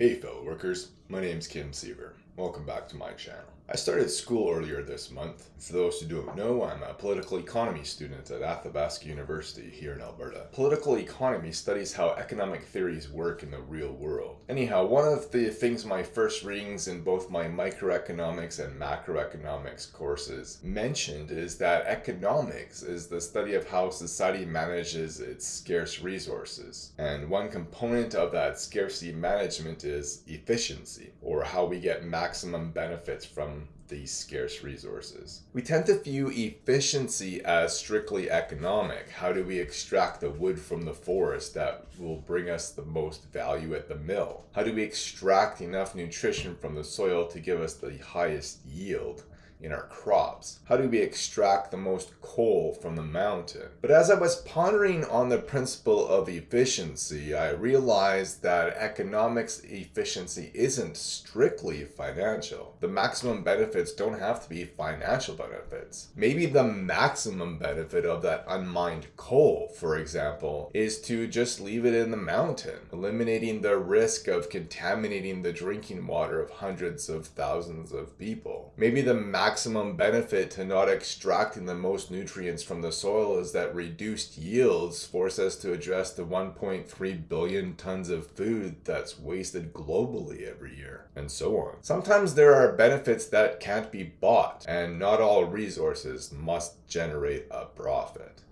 Hey fellow workers, my name's Kim Siever. Welcome back to my channel. I started school earlier this month. For those who don't know, I'm a political economy student at Athabasca University here in Alberta. Political economy studies how economic theories work in the real world. Anyhow, one of the things my first readings in both my microeconomics and macroeconomics courses mentioned is that economics is the study of how society manages its scarce resources. And one component of that scarcity management is efficiency, or how we get maximum benefits from these scarce resources. We tend to view efficiency as strictly economic. How do we extract the wood from the forest that will bring us the most value at the mill? How do we extract enough nutrition from the soil to give us the highest yield? In our crops? How do we extract the most coal from the mountain? But as I was pondering on the principle of efficiency, I realized that economics efficiency isn't strictly financial. The maximum benefits don't have to be financial benefits. Maybe the maximum benefit of that unmined coal, for example, is to just leave it in the mountain, eliminating the risk of contaminating the drinking water of hundreds of thousands of people. Maybe the maximum maximum benefit to not extracting the most nutrients from the soil is that reduced yields force us to address the 1.3 billion tons of food that's wasted globally every year, and so on. Sometimes there are benefits that can't be bought, and not all resources must generate a profit.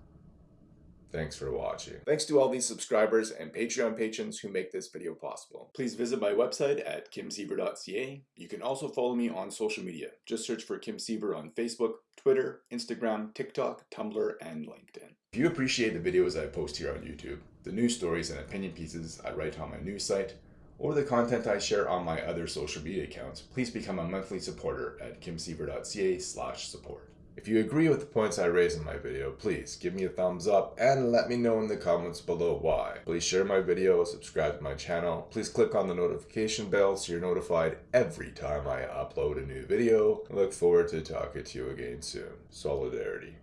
Thanks for watching. Thanks to all these subscribers and Patreon patrons who make this video possible. Please visit my website at kimsiever.ca. You can also follow me on social media. Just search for Kim Siever on Facebook, Twitter, Instagram, TikTok, Tumblr, and LinkedIn. If you appreciate the videos I post here on YouTube, the news stories and opinion pieces I write on my news site, or the content I share on my other social media accounts, please become a monthly supporter at kimsiever.ca slash support. If you agree with the points I raise in my video, please give me a thumbs up and let me know in the comments below why. Please share my video, subscribe to my channel, please click on the notification bell so you're notified every time I upload a new video. I look forward to talking to you again soon. Solidarity.